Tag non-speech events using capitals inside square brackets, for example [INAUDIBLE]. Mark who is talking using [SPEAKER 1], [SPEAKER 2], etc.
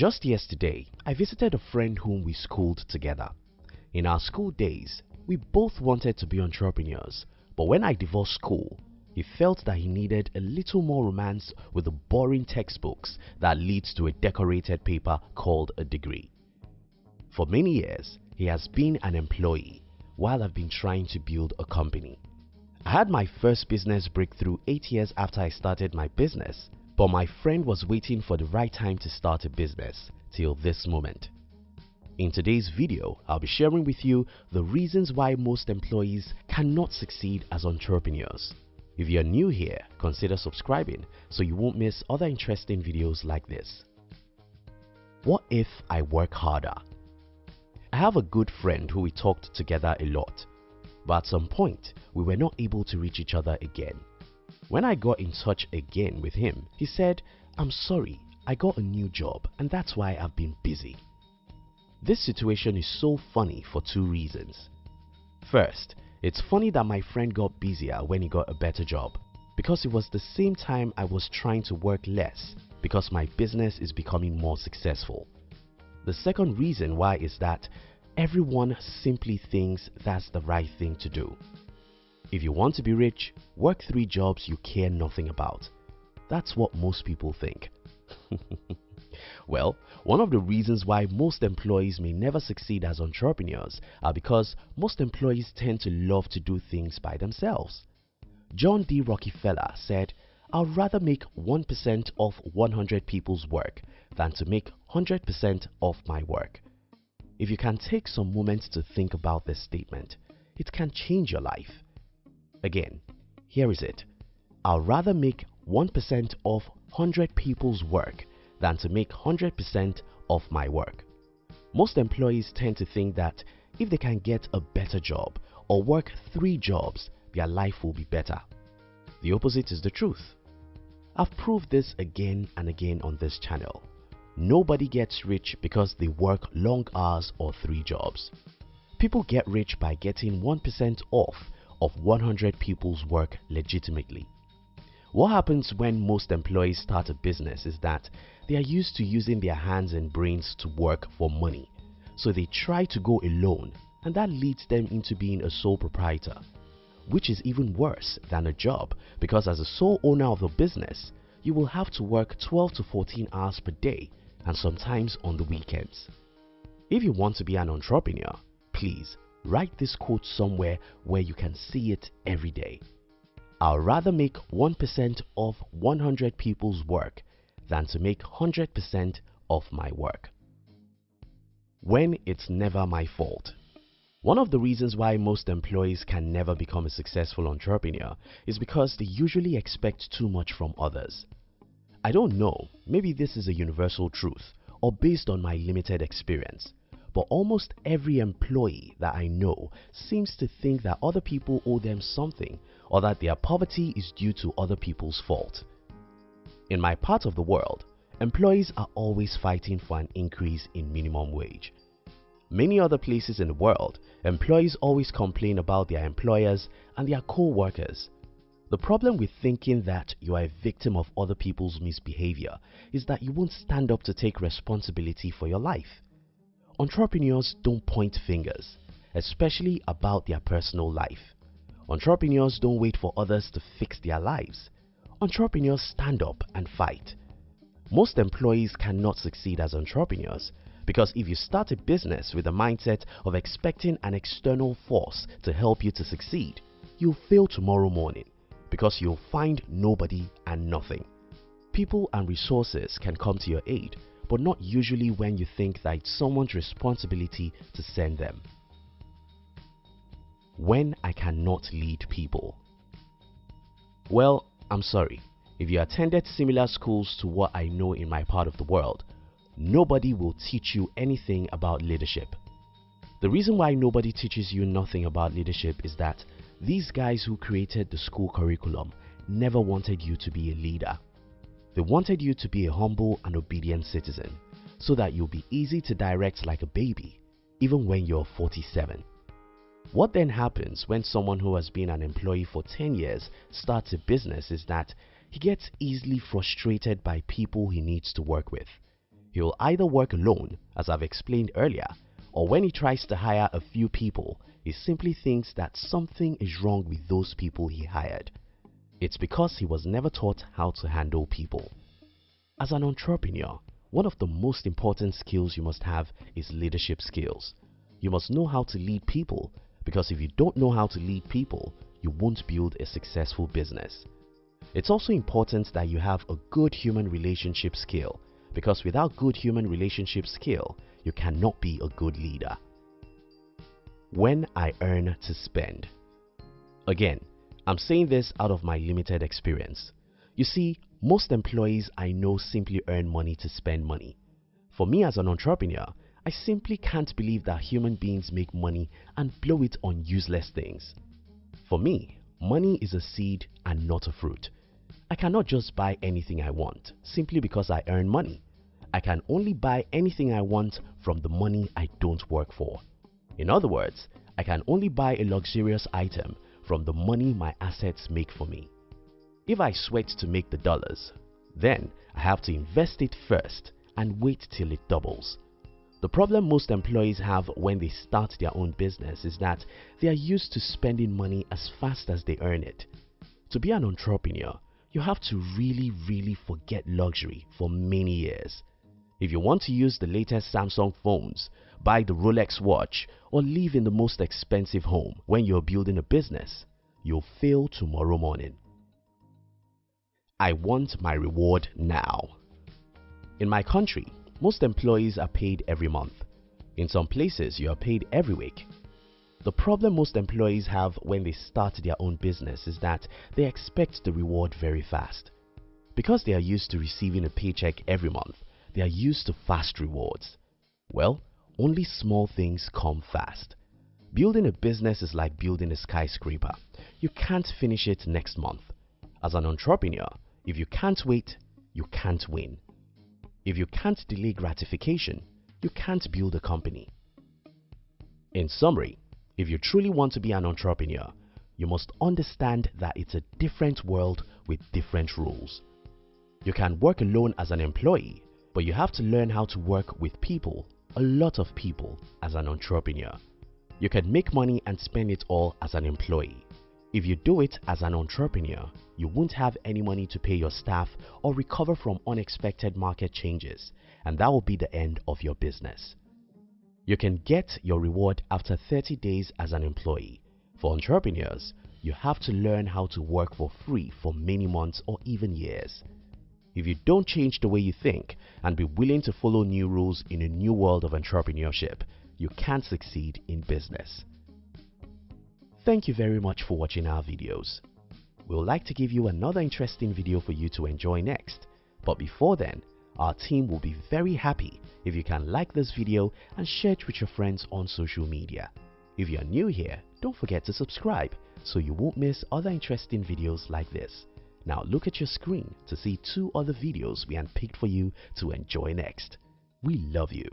[SPEAKER 1] Just yesterday, I visited a friend whom we schooled together. In our school days, we both wanted to be entrepreneurs, but when I divorced school, he felt that he needed a little more romance with the boring textbooks that leads to a decorated paper called a degree. For many years, he has been an employee while I've been trying to build a company. I had my first business breakthrough 8 years after I started my business, but my friend was waiting for the right time to start a business till this moment. In today's video, I'll be sharing with you the reasons why most employees cannot succeed as entrepreneurs. If you're new here, consider subscribing so you won't miss other interesting videos like this. What if I work harder? I have a good friend who we talked together a lot, but at some point we were not able to reach each other again. When I got in touch again with him, he said, I'm sorry, I got a new job and that's why I've been busy. This situation is so funny for two reasons. First, it's funny that my friend got busier when he got a better job because it was the same time I was trying to work less because my business is becoming more successful. The second reason why is that everyone simply thinks that's the right thing to do. If you want to be rich, work three jobs you care nothing about. That's what most people think. [LAUGHS] well, one of the reasons why most employees may never succeed as entrepreneurs are because most employees tend to love to do things by themselves. John D. Rockefeller said, I'd rather make 1% of 100 people's work than to make 100% of my work. If you can take some moments to think about this statement, it can change your life. Again, here is it. I'd rather make 1% of 100 people's work than to make 100% of my work. Most employees tend to think that if they can get a better job or work three jobs, their life will be better. The opposite is the truth. I've proved this again and again on this channel. Nobody gets rich because they work long hours or three jobs. People get rich by getting 1% off of 100 people's work legitimately. What happens when most employees start a business is that they are used to using their hands and brains to work for money. So they try to go alone and that leads them into being a sole proprietor. Which is even worse than a job because as a sole owner of a business, you will have to work 12 to 14 hours per day and sometimes on the weekends. If you want to be an entrepreneur, please write this quote somewhere where you can see it every day. I'll rather make 1% of 100 people's work than to make 100% of my work. When it's never my fault. One of the reasons why most employees can never become a successful entrepreneur is because they usually expect too much from others. I don't know, maybe this is a universal truth or based on my limited experience, but almost every employee that I know seems to think that other people owe them something or that their poverty is due to other people's fault. In my part of the world, employees are always fighting for an increase in minimum wage. Many other places in the world, employees always complain about their employers and their co-workers. The problem with thinking that you are a victim of other people's misbehavior is that you won't stand up to take responsibility for your life. Entrepreneurs don't point fingers, especially about their personal life. Entrepreneurs don't wait for others to fix their lives. Entrepreneurs stand up and fight. Most employees cannot succeed as entrepreneurs because if you start a business with the mindset of expecting an external force to help you to succeed, you'll fail tomorrow morning because you'll find nobody and nothing. People and resources can come to your aid, but not usually when you think that it's someone's responsibility to send them. When I cannot lead people. Well, I'm sorry. If you attended similar schools to what I know in my part of the world, nobody will teach you anything about leadership. The reason why nobody teaches you nothing about leadership is that these guys who created the school curriculum never wanted you to be a leader. They wanted you to be a humble and obedient citizen so that you'll be easy to direct like a baby even when you're 47. What then happens when someone who has been an employee for 10 years starts a business is that he gets easily frustrated by people he needs to work with. He will either work alone, as I've explained earlier, or when he tries to hire a few people, he simply thinks that something is wrong with those people he hired. It's because he was never taught how to handle people. As an entrepreneur, one of the most important skills you must have is leadership skills. You must know how to lead people because if you don't know how to lead people, you won't build a successful business. It's also important that you have a good human relationship skill because without good human relationship skill, you cannot be a good leader. When I earn to spend. Again, I'm saying this out of my limited experience. You see, most employees I know simply earn money to spend money. For me as an entrepreneur, I simply can't believe that human beings make money and blow it on useless things. For me, money is a seed and not a fruit. I cannot just buy anything I want simply because I earn money. I can only buy anything I want from the money I don't work for. In other words, I can only buy a luxurious item from the money my assets make for me. If I sweat to make the dollars, then I have to invest it first and wait till it doubles. The problem most employees have when they start their own business is that they are used to spending money as fast as they earn it. To be an entrepreneur, you have to really really forget luxury for many years. If you want to use the latest Samsung phones, buy the Rolex watch or live in the most expensive home when you're building a business, you'll fail tomorrow morning. I want my reward now. In my country, most employees are paid every month. In some places, you are paid every week. The problem most employees have when they start their own business is that they expect the reward very fast. Because they are used to receiving a paycheck every month, they are used to fast rewards. Well, only small things come fast. Building a business is like building a skyscraper. You can't finish it next month. As an entrepreneur, if you can't wait, you can't win. If you can't delay gratification, you can't build a company. In summary, if you truly want to be an entrepreneur, you must understand that it's a different world with different rules. You can work alone as an employee but you have to learn how to work with people, a lot of people, as an entrepreneur. You can make money and spend it all as an employee. If you do it as an entrepreneur, you won't have any money to pay your staff or recover from unexpected market changes and that will be the end of your business. You can get your reward after 30 days as an employee. For entrepreneurs, you have to learn how to work for free for many months or even years. If you don't change the way you think and be willing to follow new rules in a new world of entrepreneurship, you can't succeed in business. Thank you very much for watching our videos. We would like to give you another interesting video for you to enjoy next. But before then, our team will be very happy if you can like this video and share it with your friends on social media. If you are new here, don't forget to subscribe so you won't miss other interesting videos like this. Now look at your screen to see two other videos we handpicked for you to enjoy next. We love you.